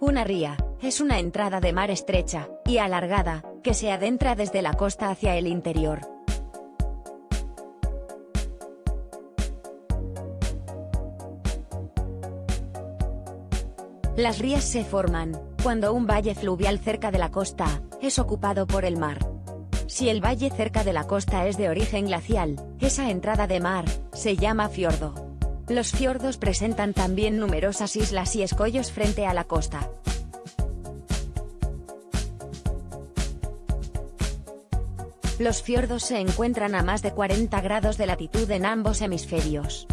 Una ría, es una entrada de mar estrecha, y alargada, que se adentra desde la costa hacia el interior. Las rías se forman, cuando un valle fluvial cerca de la costa, es ocupado por el mar. Si el valle cerca de la costa es de origen glacial, esa entrada de mar, se llama fiordo. Los fiordos presentan también numerosas islas y escollos frente a la costa. Los fiordos se encuentran a más de 40 grados de latitud en ambos hemisferios.